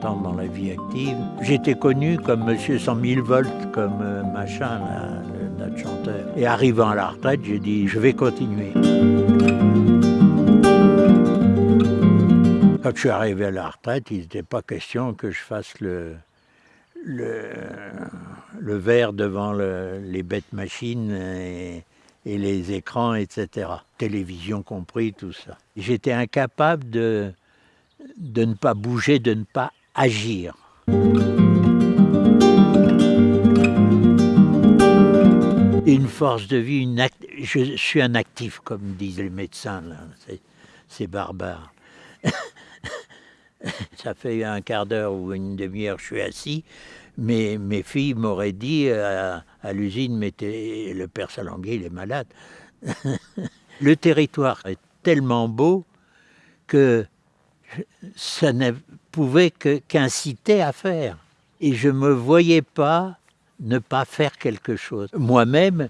dans la vie active. J'étais connu comme Monsieur 100 000 volts, comme euh, machin, notre chanteur. Et arrivant à la retraite, j'ai dit, je vais continuer. Quand je suis arrivé à la retraite, il n'était pas question que je fasse le, le, le verre devant le- les bêtes machines et, et les écrans, etc. Télévision compris, tout ça. J'étais incapable de, de ne pas bouger, de ne pas agir. Une force de vie, je suis un actif, comme disent les médecins. C'est- barbare. Ça fait un quart d'heure ou une demi-heure je suis assis, mais mes filles m'auraient dit à, à l'usine, t'es- le père Salanguet, il est malade. le territoire est tellement beau que ça que- qu'inciter à faire. Et je ne me voyais pas ne pas faire quelque chose. Moi-même,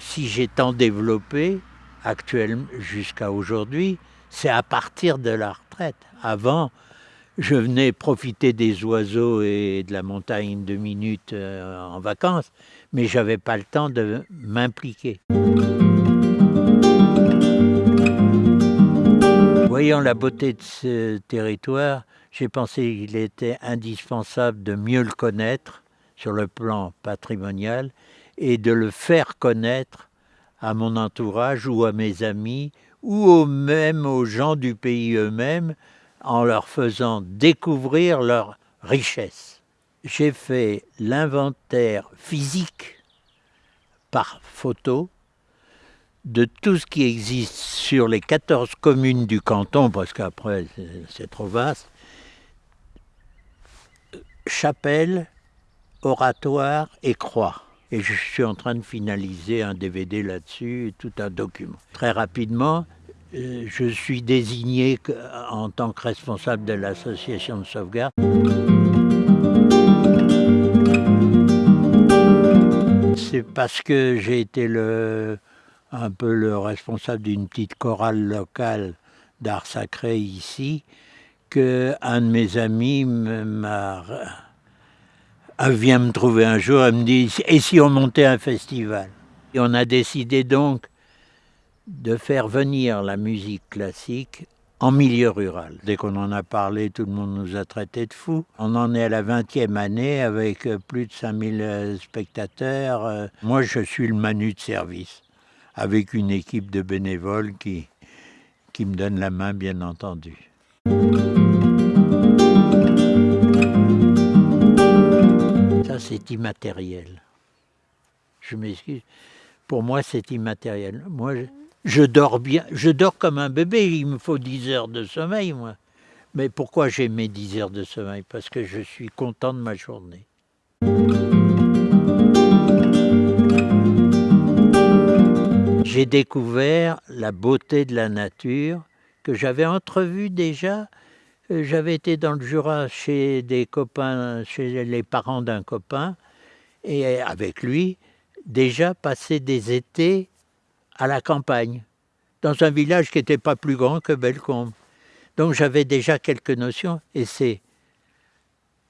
si j'ai tant développé, actuellement jusqu'à aujourd'hui, c'est à partir de la retraite. Avant, je venais profiter des oiseaux et de la montagne deux minutes euh, en vacances, mais j'avais pas le temps de m'impliquer. Voyant la beauté de ce territoire, j'ai pensé qu'il était indispensable de mieux le connaître sur le plan patrimonial et de le faire connaître à mon entourage ou à mes amis ou même aux gens du pays eux-mêmes en leur faisant découvrir leur richesse. J'ai fait l'inventaire physique par photo de tout ce qui existe sur les 14 communes du canton, parce qu'après c'est trop vaste, chapelle, oratoire et croix. Et je suis en train de finaliser un DVD là-dessus, tout un document. Très rapidement, euh, je suis désigné en tant que responsable de l'association de sauvegarde. C'est parce que j'ai été un peu le responsable d'une petite chorale locale d'art sacré ici que un de mes amis elle vient me trouver un jour, elle me dit Et si on montait un festival? Et on a décidé donc de faire venir la musique classique en milieu rural. Dès qu'on en a parlé, tout le monde nous a traités de fous. On en est à la 20e année avec euh, plus de 5000 euh, spectateurs. Euh, Moi, je suis le manu de service, avec une équipe de bénévoles qui, qui me donne la main, bien entendu. C'est immatériel. Je m'excuse. Pour moi, c'est immatériel. Moi, je, je dors bien. Je dors comme un bébé. Il me faut 10 heures de sommeil, moi. Mais pourquoi j'ai mes 10 heures de sommeil? Parce que je suis content de ma journée. J'ai découvert la beauté de la nature que j'avais entrevue déjà. Euh, J'avais été dans le Jura chez des copains, chez les parents d'un copain, et avec lui, déjà passé des étés à la campagne, dans un village qui n'était pas plus grand que Bellecombe. Donc j'avais déjà quelques notions, et c'est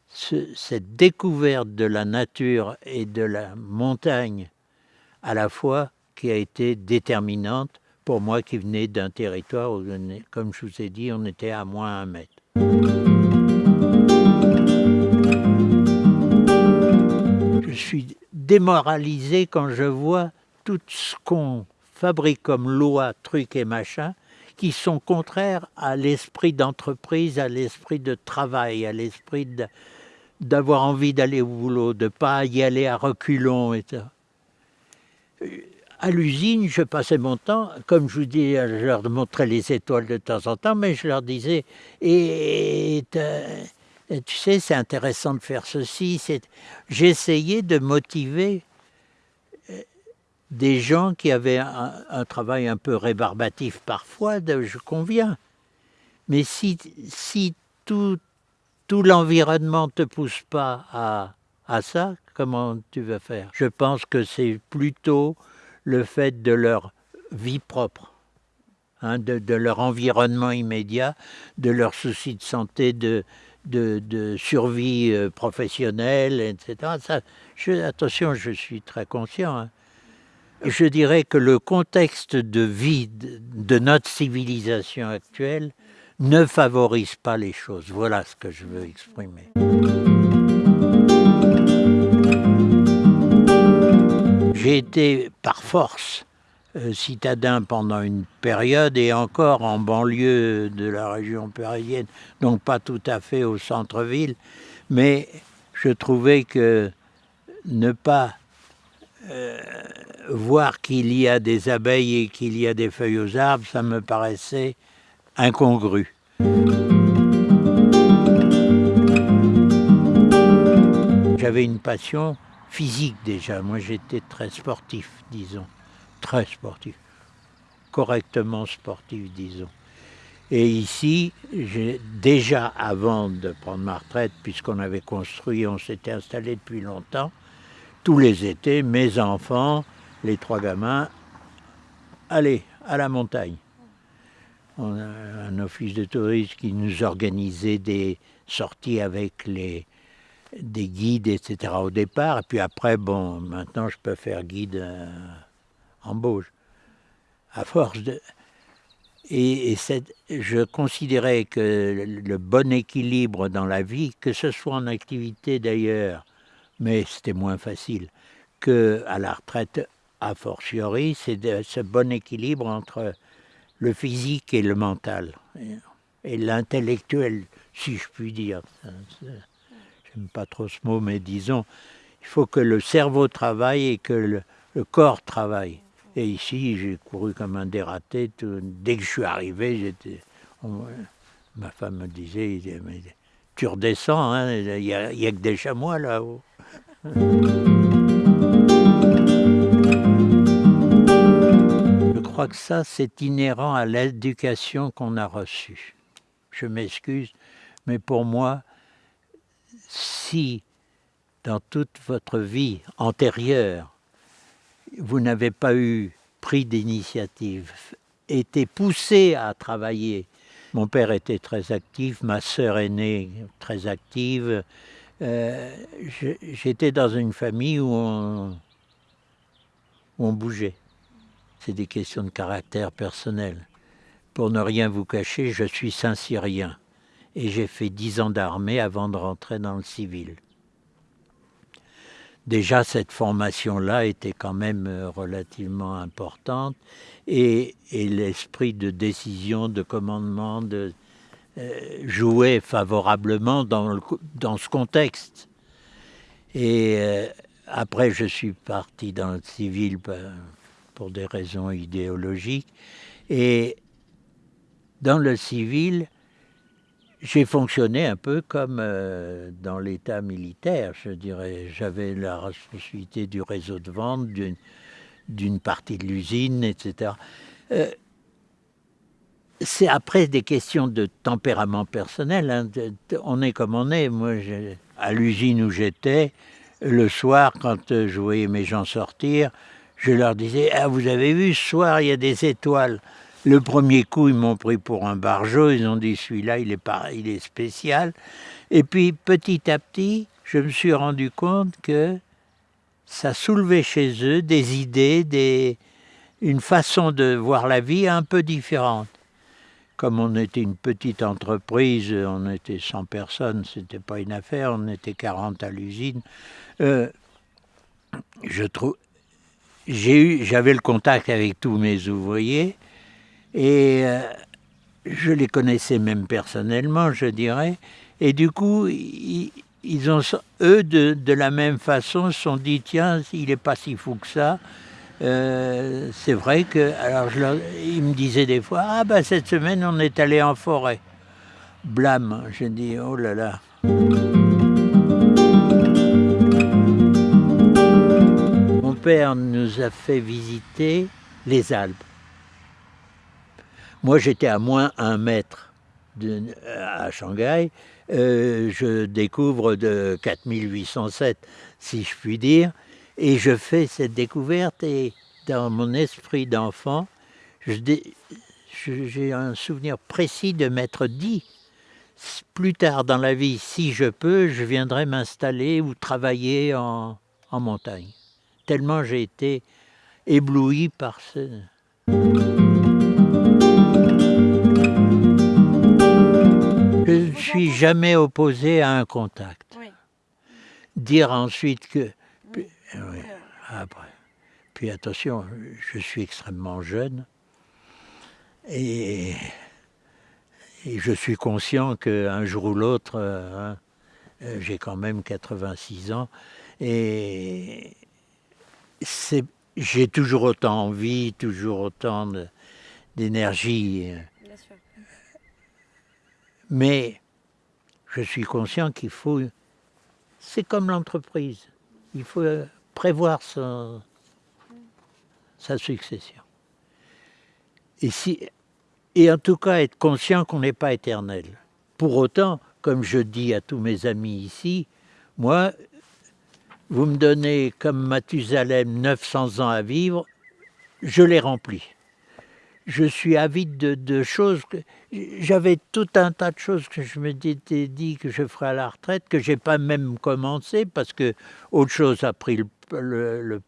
ce- cette découverte de la nature et de la montagne à la fois qui a été déterminante pour moi qui venais d'un territoire où, comme je vous ai dit, on était à moins un mètre. Suis démoralisé quand je vois tout ce qu'on fabrique comme loi, trucs et machins, qui sont contraires à l'esprit d'entreprise, à l'esprit de travail, à l'esprit d'avoir envie d'aller au boulot, de ne pas y aller à reculons et À l'usine, je passais mon temps, comme je vous dis, je leur montrais les étoiles de temps en temps, mais je leur disais, et tu sais, c'est intéressant de faire ceci. J'essayais de motiver euh, des gens qui avaient un, travail un peu rébarbatif parfois, je conviens. Mais si, si tout, tout l'environnement ne te pousse pas à, à ça, comment tu vas faire? Je pense que c'est plutôt le fait de leur vie propre, hein, de, de leur environnement immédiat, de leurs soucis de santé, de, de, survie euh, professionnelle, etc. Attention, je suis très conscient. Hein. Je dirais que le contexte de vie de notre civilisation actuelle ne favorise pas les choses. Voilà ce que je veux exprimer. J'ai été par force citadin pendant une période et encore en banlieue de la région parisienne, donc pas tout à fait au centre-ville, mais je trouvais que ne pas euh, voir qu'il y a des abeilles et qu'il y a des feuilles aux arbres, ça me paraissait incongru. J'avais une passion physique déjà, moi j'étais très sportif, disons très sportif, correctement sportif, disons. Et ici, déjà avant de prendre ma retraite, puisqu'on avait construit, on s'était installé depuis longtemps, tous les étés, mes enfants, les trois gamins, allez, à la montagne. On a un office de tourisme qui nous organisait des sorties avec les, des guides, etc. au départ. Et puis après, bon, maintenant je peux faire guide embauche. À force de... Et, je considérais que le bon équilibre dans la vie, que ce soit en activité d'ailleurs, mais c'était moins facile, que à la retraite a fortiori, c'est ce bon équilibre entre le physique et le mental, et, l'intellectuel, si je puis dire. J'aime pas trop ce mot, mais disons, il faut que le cerveau travaille et que le corps travaille. Et ici, j'ai couru comme un dératé. dès que je suis arrivé. Ma femme me disait, tu redescends, hein, il n'y a, que des chamois là-haut. Je crois que ça, c'est inhérent à l'éducation qu'on a reçue. Je m'excuse, mais pour moi, si dans toute votre vie antérieure, vous n'avez pas eu pris d'initiative, été poussé à travailler. Mon père était très actif, ma sœur aînée très active. Euh, j'étais dans une famille où on, où on bougeait. C'est des questions de caractère personnel. Pour ne rien vous cacher, je suis Saint-Syrien et j'ai fait dix ans d'armée avant de rentrer dans le civil déjà cette formation-là était quand même euh, relativement importante et, l'esprit de décision, de commandement, de, euh, jouait favorablement dans, ce contexte. Et euh, après, je suis parti dans le civil pour des raisons idéologiques. Et dans le civil, j'ai fonctionné un peu comme euh, dans l'état militaire, je dirais. J'avais la responsabilité du réseau de vente, d'une partie de l'usine, etc. Euh, c'est après des questions de tempérament personnel. Hein, on est comme on est. Moi, à l'usine où j'étais, le soir, quand euh, je voyais mes gens sortir, je leur disais Ah, vous avez vu, ce soir, il y a des étoiles. Le premier coup, ils m'ont pris pour un barjot, ils ont dit celui-là, il, est il est spécial. Et puis petit à petit, je me suis rendu compte que ça soulevait chez eux des idées, des, une façon de voir la vie un peu différente. Comme on était une petite entreprise, on était 100 personnes, c'était pas une affaire, on était 40 à l'usine. Euh, j'avais le contact avec tous mes ouvriers, et euh, je les connaissais même personnellement, je dirais. Et du coup, ont, eux, de, la même façon, se sont dit, tiens, il n'est pas si fou que ça. Euh, c'est vrai que, alors ils me disaient des fois, ah ben cette semaine on est allé en forêt. Blâme, je dis, oh là là. Mon père nous a fait visiter les Alpes. Moi, j'étais à moins un mètre à Shanghai. Euh, je découvre de 4807, si je puis dire, et je fais cette découverte et dans mon esprit d'enfant, j'ai un souvenir précis de m'être dit, plus tard dans la vie, si je peux, je viendrai m'installer ou travailler en, en montagne. Tellement j'ai été ébloui par ce... suis jamais opposé à un contact. Oui. Dire ensuite que... Puis, Oui. oui, après. Puis attention, je suis extrêmement jeune et, et je suis conscient qu'un jour ou l'autre, euh, hein, euh, j'ai quand même 86 ans et c'est- j'ai toujours autant envie, toujours autant d'énergie. euh. Mais je suis conscient qu'il faut, c'est comme l'entreprise, il faut euh, prévoir son- sa succession. Et, si, et en tout cas être conscient qu'on n'est pas éternel. Pour autant, comme je dis à tous mes amis ici, moi, vous me donnez comme Mathusalem 900 ans à vivre, je les remplis je suis avide de, choses j'avais tout un tas de choses que je m'étais dit que je ferais à la retraite que j'ai pas même commencé parce que autre chose a pris le, le- le